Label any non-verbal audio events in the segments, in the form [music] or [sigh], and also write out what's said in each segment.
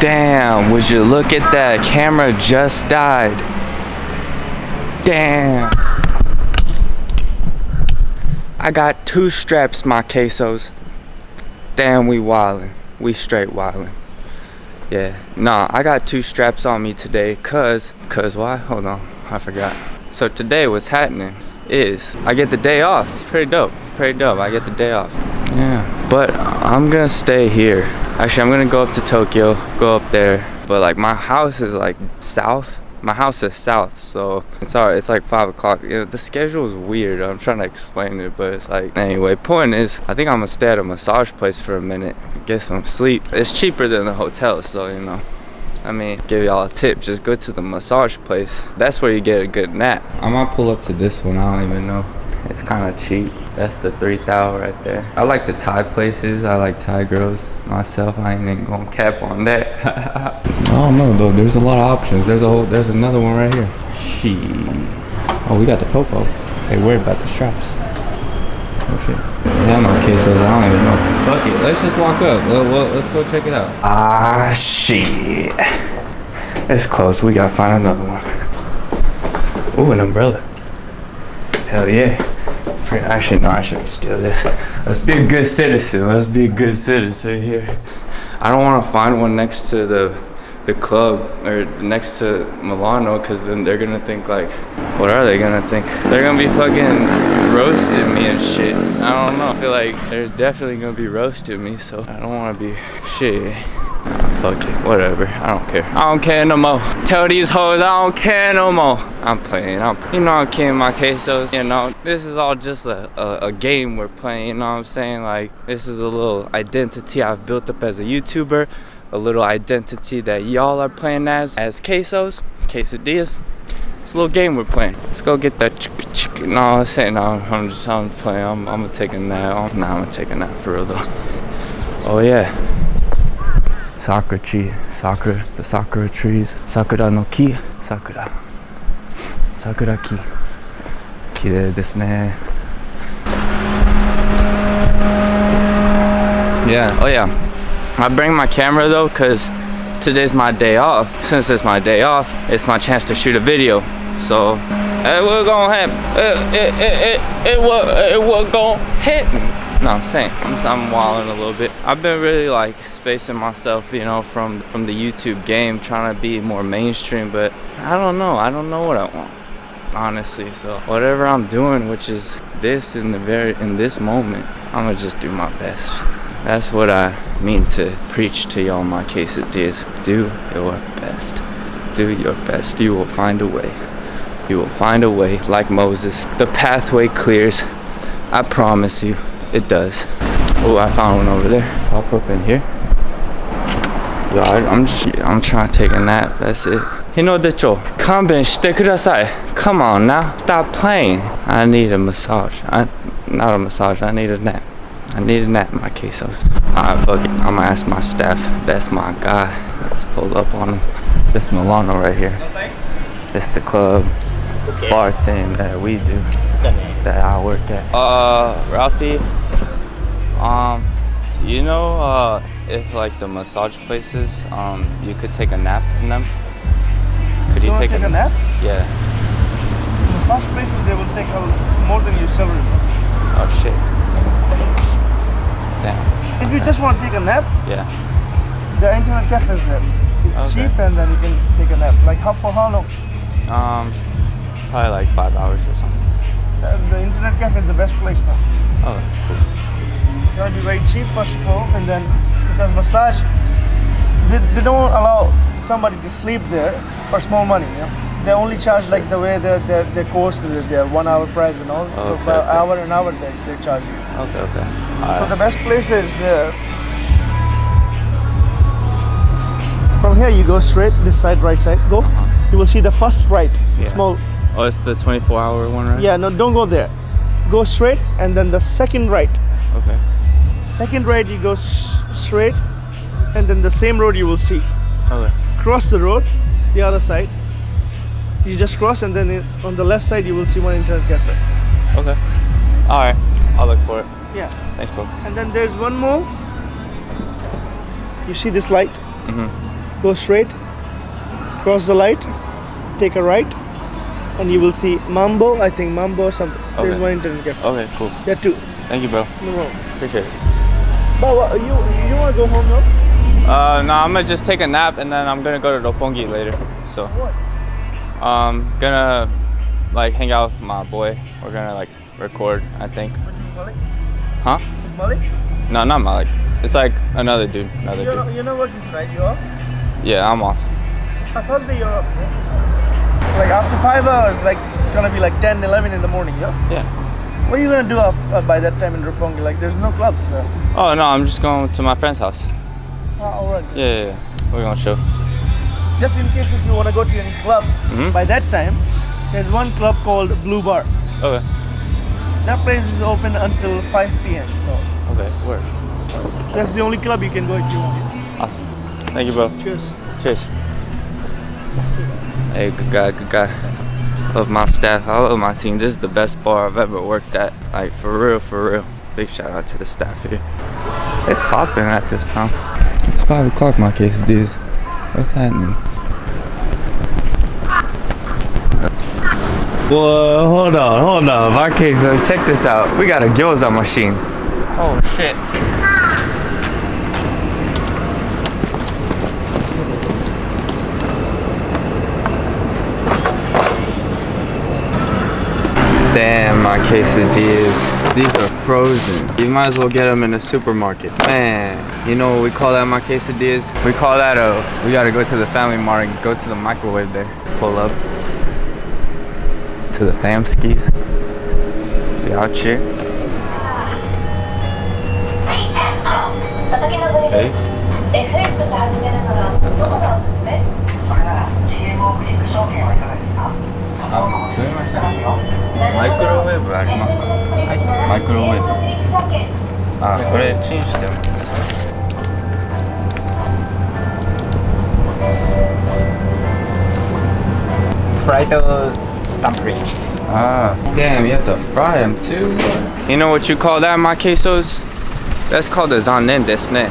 Damn, would you look at that? Camera just died. Damn. I got two straps, my quesos. Damn, we wildin'. We straight wildin'. Yeah, nah, I got two straps on me today, cause, cause why? Hold on, I forgot. So today what's happening is, I get the day off. It's pretty dope, pretty dope, I get the day off. Yeah, but I'm gonna stay here. Actually, I'm gonna go up to Tokyo, go up there. But like my house is like south. My house is south, so it's alright. It's like five o'clock. You know, the schedule is weird. I'm trying to explain it, but it's like anyway. Point is, I think I'm gonna stay at a massage place for a minute, get some sleep. It's cheaper than the hotel, so you know. I mean, give y'all a tip, just go to the massage place. That's where you get a good nap. I might pull up to this one, I don't even know. It's kind of cheap. That's the 3000 right there. I like the Thai places. I like Thai girls myself. I ain't even gonna cap on that. [laughs] I don't know though. There's a lot of options. There's a whole. There's another one right here. She. Oh, we got the popo. They worried about the straps. Oh shit. Yeah, my quesos. I don't even know. Fuck it. Let's just walk up. Let, let, let's go check it out. Ah shit. It's close. We gotta find another one. Ooh, an umbrella. Hell yeah. Actually, no, I shouldn't steal this. Let's be a good citizen. Let's be a good citizen here. I don't want to find one next to the the club or next to Milano because then they're gonna think like, what are they gonna think? They're gonna be fucking roasting me and shit. I don't know. I feel like they're definitely gonna be roasting me, so I don't want to be shit. Fuck it, whatever. I don't care. I don't care no more. Tell these hoes I don't care no more. I'm playing. I'm, you know, I'm kidding my quesos. You know, this is all just a, a, a, game we're playing. You know what I'm saying? Like, this is a little identity I've built up as a YouTuber. A little identity that y'all are playing as, as quesos, quesadillas. It's a little game we're playing. Let's go get that chick chick. No, I'm saying no. I'm just I'm playing. I'm, I'm gonna take a nap. Nah, I'm gonna take a nap for real though. Oh yeah sakura tree, sakura, the sakura trees, sakura no ki, sakura, sakura ki, 綺麗ですね Yeah, oh yeah. I bring my camera though because today's my day off. Since it's my day off, it's my chance to shoot a video. So, it was gonna happen. It, it, it, it, it, was, it was gonna happen. No, I'm saying, I'm, I'm wilding a little bit. I've been really like spacing myself, you know, from, from the YouTube game, trying to be more mainstream, but I don't know. I don't know what I want, honestly. So whatever I'm doing, which is this in the very, in this moment, I'm gonna just do my best. That's what I mean to preach to y'all my quesadillas. Do your best. Do your best. You will find a way. You will find a way like Moses. The pathway clears. I promise you. It does. Oh, I found one over there. Pop up in here. Yo, I, am just, I'm trying to take a nap. That's it. Hinodecho, kanben shite kudasai. Come on now, stop playing. I need a massage. I, not a massage, I need a nap. I need a nap in my quesos. Alright, fuck it. I'm gonna ask my staff. That's my guy. Let's pull up on him. This Milano right here. This the club bar thing that we do. That I work at. Uh, Ralphie, um, you know uh, if like the massage places, um, you could take a nap in them? Could you, you take, take a, a, nap? Yeah. Massage places, they will take a, more than your salary. Oh shit. Damn. If you just want to take a nap, yeah. The internet cafe is there. It's okay. cheap and then you can take a nap. Like how for how long? Um, probably like five hours or something. The, the internet cafe is the best place now. Oh, cool going to be very cheap first of all and then because massage they, they don't allow somebody to sleep there for small money you know? they only charge like the way their their, their course their one hour price and all okay, so per okay. hour and hour they, they charge you okay okay all so right. the best place is uh, from here you go straight this side right side go uh -huh. you will see the first right yeah. small oh it's the 24 hour one right yeah no don't go there go straight and then the second right. Okay. Second right you go straight and then the same road you will see. Okay. Cross the road the other side. You just cross and then on the left side you will see one internet cafe. Okay. All right i'll look for it. Yeah. Thanks bro. And then there's one more. You see this light? Mm -hmm. go straight, cross the light, take a right, and you will see Mambo. I think Mambo or something. There's Okay. one internet cafe. Okay, cool. Yeah, two. Thank you, bro. No problem. Appreciate it. But what, you you wanna go home now? Uh, no, I'm gonna just take a nap and then I'm gonna go to Roppongi later. So, What? um, gonna like hang out with my boy. We're gonna like record, I think. Malik? Huh? Malik? No, not Malik. It's like another dude. Another You're dude. not, you're not working tonight. You off? Yeah, I'm off. Uh, Thursday you're off. Like after five hours, like it's gonna be like 10, 11 in the morning. Yeah. Yeah. What are you gonna do af- uh, by that time in Roppongi? Like there's no clubs. Uh, Oh no, I'm just going to my friend's house. ah, alright. Yeah, yeah, yeah. We're gonna show. Just in case if you wanna go to any club, Mhm. by that time, there's one club called Blue Bar. Okay. That place is open until 5 p.m. So Okay. where? that's the only club you can go if you want. Awesome. Thank you, bro. Cheers. Cheers. Hey, good guy, good guy. Love my staff. I love my team. This is the best bar I've ever worked at. Like, for real, for real. Big shout out to the staff here. It's popping at this time. It's 5 o'clock, my case, dudes. What's happening? Whoa, hold on, hold on. My case, check this out. We got a gyoza machine. Oh, shit. Damn, my quesadillas. These are frozen. You might as well get them in a supermarket. Man, you know what we call that, my quesadillas? We call that a, we gotta go to the family mart and go to the microwave there. Pull up to the fam skis. We out here. 佐々木希です FX 始めるならどこがおすすめそれなら GMO クリック証券はいかがですかあ、すみません。ますよ マイクロウェーブありますかはい、マイクロウェーブ。クリック証券あ、これチンしてもいいですか fried dumpling. Ah, damn, you have to fry them too. You know what you call that, my quesos? That's called a zanen desne.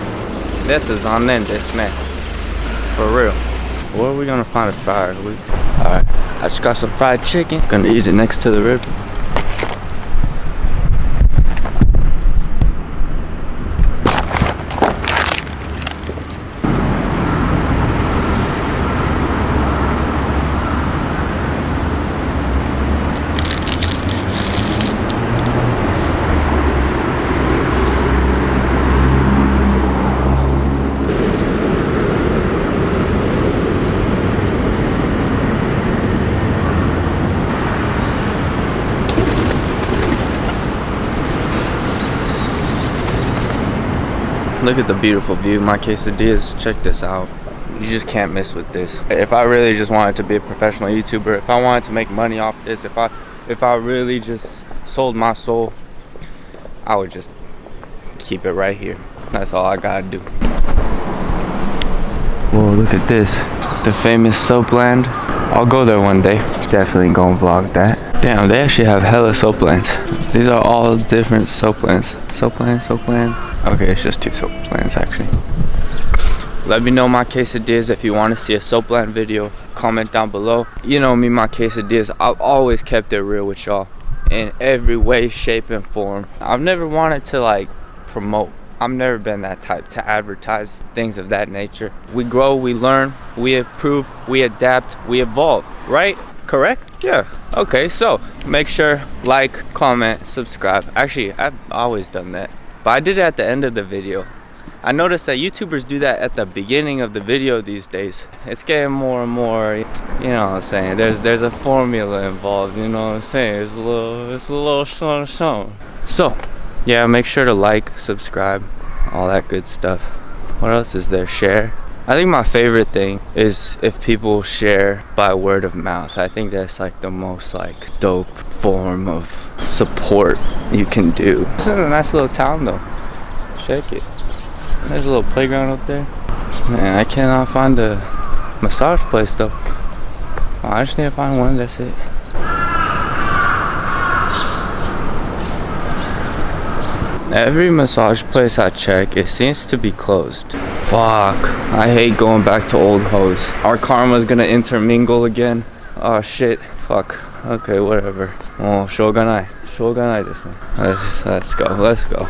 That's a zanen desne. For real. Where are we gonna find a fryer? We... Alright, I just got some fried chicken. Gonna eat it next to the rib. Look at the beautiful view, my quesadillas. Check this out. You just can't miss with this. If I really just wanted to be a professional YouTuber, if I wanted to make money off this, if I if I really just sold my soul, I would just keep it right here. That's all I gotta do. Whoa, look at this. The famous Soapland. I'll go there one day. Definitely gonna vlog that. Damn, they actually have hella Soaplands. These are all different Soaplands. Soapland, Soapland. Okay, it's just two Soaplands actually. Let me know my quesadillas if you want to see a Soapland video. Comment down below. You know me, my quesadillas. I've always kept it real with y'all in every way, shape, and form. I've never wanted to like promote. I've never been that type to advertise things of that nature. We grow, we learn, we improve, we adapt, we evolve, right? Correct? Yeah. Okay, so make sure like, comment, subscribe. Actually, I've always done that. But I did it at the end of the video. I noticed that YouTubers do that at the beginning of the video these days. It's getting more and more, you know what I'm saying? There's there's a formula involved, you know what I'm saying? It's a little it's a little something. So, yeah, make sure to like, subscribe, all that good stuff. What else is there? Share. I think my favorite thing is if people share by word of mouth. I think that's like the most like dope form of support you can do. This is a nice little town though. Check it. There's a little playground up there. Man, I cannot find a massage place though. I just need to find one, that's it. Every massage place I check, it seems to be closed. Fuck. I hate going back to old hoes. Our karma's gonna intermingle again. Oh shit. Fuck Okay, whatever. Oh, shogunai. Shogunai ですね. Let's, let's go. Let's go.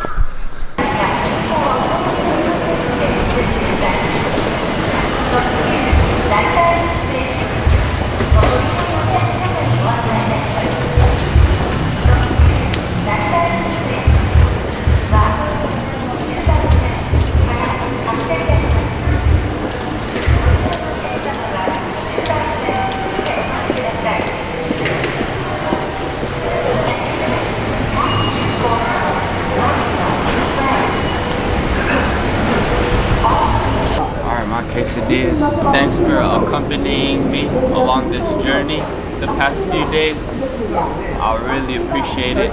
my quesadillas. Thanks for accompanying me along this journey the past few days. I really appreciate it.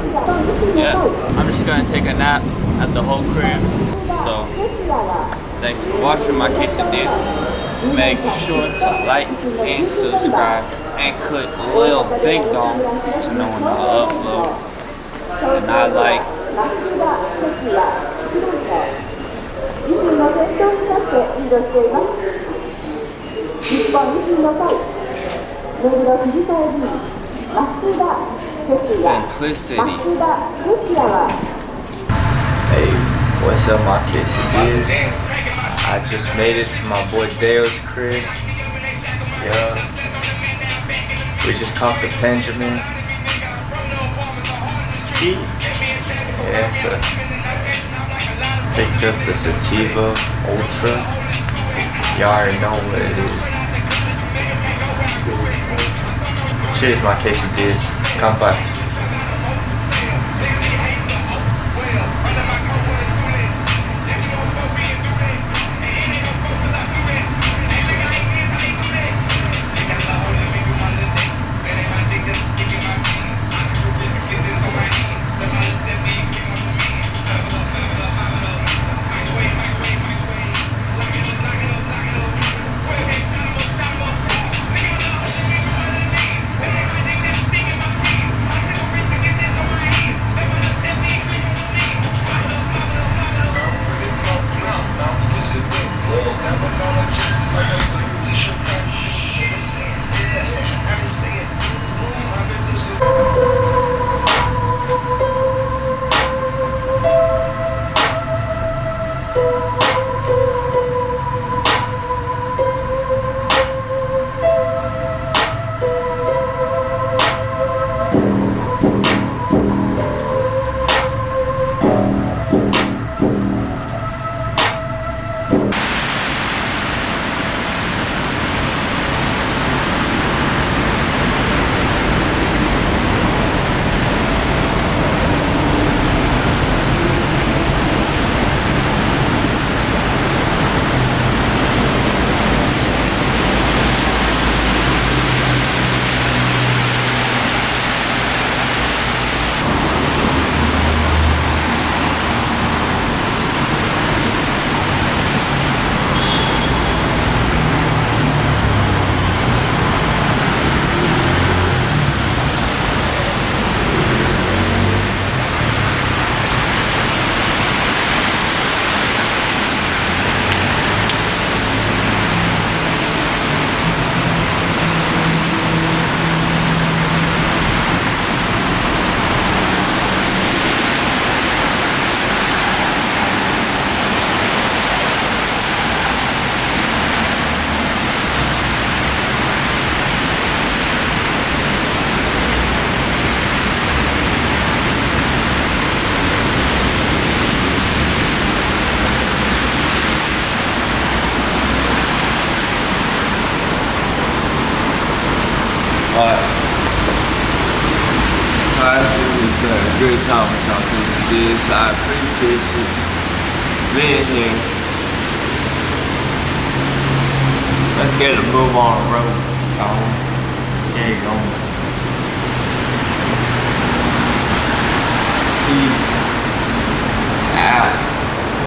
Yeah, I'm just gonna take a nap at the whole crib. So, thanks for watching my quesadillas. Make sure to like and subscribe and click the little ding dong to know when I upload. And I like 自身の先頭に立ってリードしています 日本維新の会目黒区議会議員増田哲也 simplicity. 増田哲也は Hey, what's up, my quesadillas? I just made it to my boy Dale's crib. Yeah. We just caught the Benjamin. Ski. Yeah, so picked up the Sativa Ultra. Y'all already know what it is. Cheers, my quesadillas. Kanpai. good time with y'all because this. I appreciate you being here. Let's get a move on the road. Colin. There you go. Peace out.